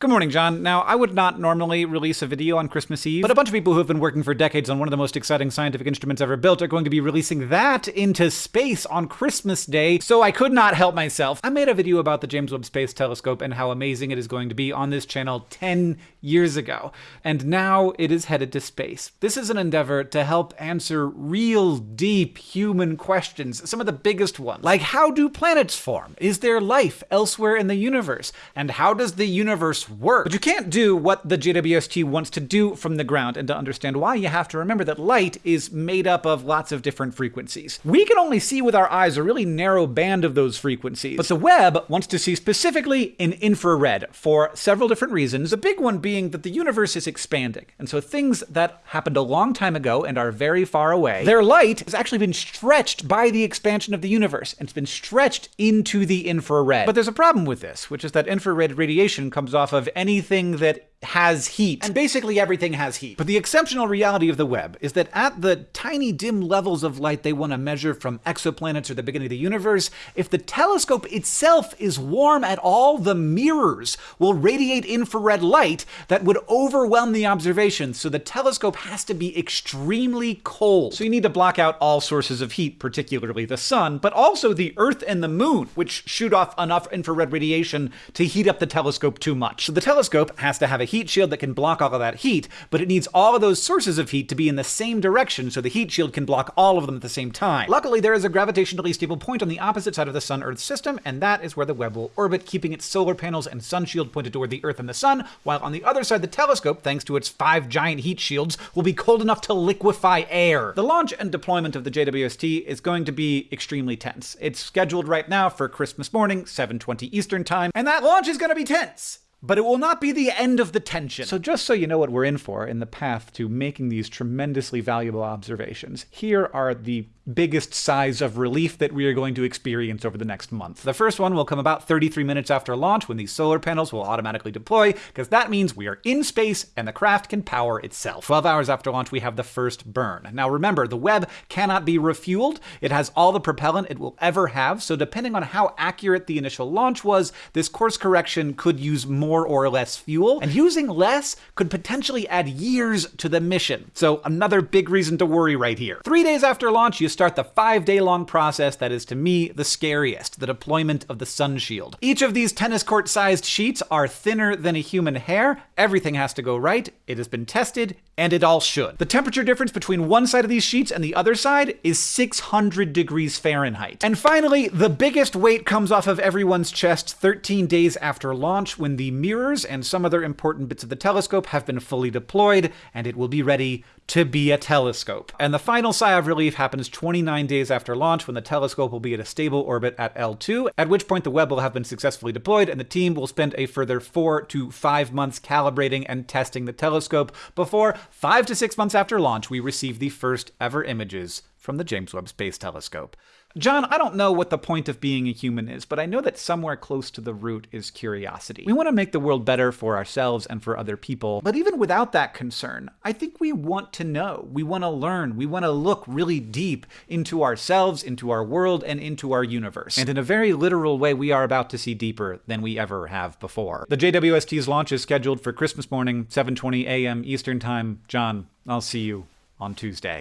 Good morning, John. Now, I would not normally release a video on Christmas Eve, but a bunch of people who have been working for decades on one of the most exciting scientific instruments ever built are going to be releasing that into space on Christmas Day, so I could not help myself. I made a video about the James Webb Space Telescope and how amazing it is going to be on this channel 10 years ago, and now it is headed to space. This is an endeavor to help answer real deep human questions, some of the biggest ones, like how do planets form? Is there life elsewhere in the universe? And how does the universe work. But you can't do what the JWST wants to do from the ground, and to understand why, you have to remember that light is made up of lots of different frequencies. We can only see with our eyes a really narrow band of those frequencies, but the Webb wants to see specifically in infrared for several different reasons, the big one being that the universe is expanding, and so things that happened a long time ago and are very far away, their light has actually been stretched by the expansion of the universe, and it's been stretched into the infrared. But there's a problem with this, which is that infrared radiation comes off of anything that has heat. And basically everything has heat. But the exceptional reality of the Webb is that at the tiny dim levels of light they want to measure from exoplanets or the beginning of the universe, if the telescope itself is warm at all, the mirrors will radiate infrared light that would overwhelm the observation. So the telescope has to be extremely cold. So you need to block out all sources of heat, particularly the sun, but also the Earth and the moon, which shoot off enough infrared radiation to heat up the telescope too much. So the telescope has to have a heat shield that can block all of that heat, but it needs all of those sources of heat to be in the same direction so the heat shield can block all of them at the same time. Luckily, there is a gravitationally stable point on the opposite side of the Sun-Earth system, and that is where the Webb will orbit, keeping its solar panels and sun shield pointed toward the Earth and the Sun, while on the other side the telescope, thanks to its five giant heat shields, will be cold enough to liquefy air. The launch and deployment of the JWST is going to be extremely tense. It's scheduled right now for Christmas morning, 7.20 Eastern Time, and that launch is going to be tense but it will not be the end of the tension. So just so you know what we're in for in the path to making these tremendously valuable observations, here are the biggest sighs of relief that we are going to experience over the next month. The first one will come about 33 minutes after launch when these solar panels will automatically deploy, because that means we are in space and the craft can power itself. 12 hours after launch, we have the first burn. Now remember, the Webb cannot be refueled. It has all the propellant it will ever have, so depending on how accurate the initial launch was, this course correction could use more or less fuel, and using less could potentially add years to the mission. So another big reason to worry right here. Three days after launch, you start the five day long process that is to me the scariest, the deployment of the sun shield. Each of these tennis court sized sheets are thinner than a human hair. Everything has to go right. It has been tested and it all should. The temperature difference between one side of these sheets and the other side is 600 degrees Fahrenheit. And finally, the biggest weight comes off of everyone's chest 13 days after launch when the mirrors and some other important bits of the telescope have been fully deployed and it will be ready to be a telescope. And the final sigh of relief happens 29 days after launch when the telescope will be at a stable orbit at L2, at which point the Webb will have been successfully deployed and the team will spend a further four to five months calibrating and testing the telescope before, five to six months after launch, we received the first ever images from the James Webb Space Telescope. John, I don't know what the point of being a human is, but I know that somewhere close to the root is curiosity. We want to make the world better for ourselves and for other people, but even without that concern, I think we want to know. We want to learn. We want to look really deep into ourselves, into our world, and into our universe. And in a very literal way, we are about to see deeper than we ever have before. The JWST's launch is scheduled for Christmas morning, 7:20 a.m. Eastern Time. John, I'll see you on Tuesday.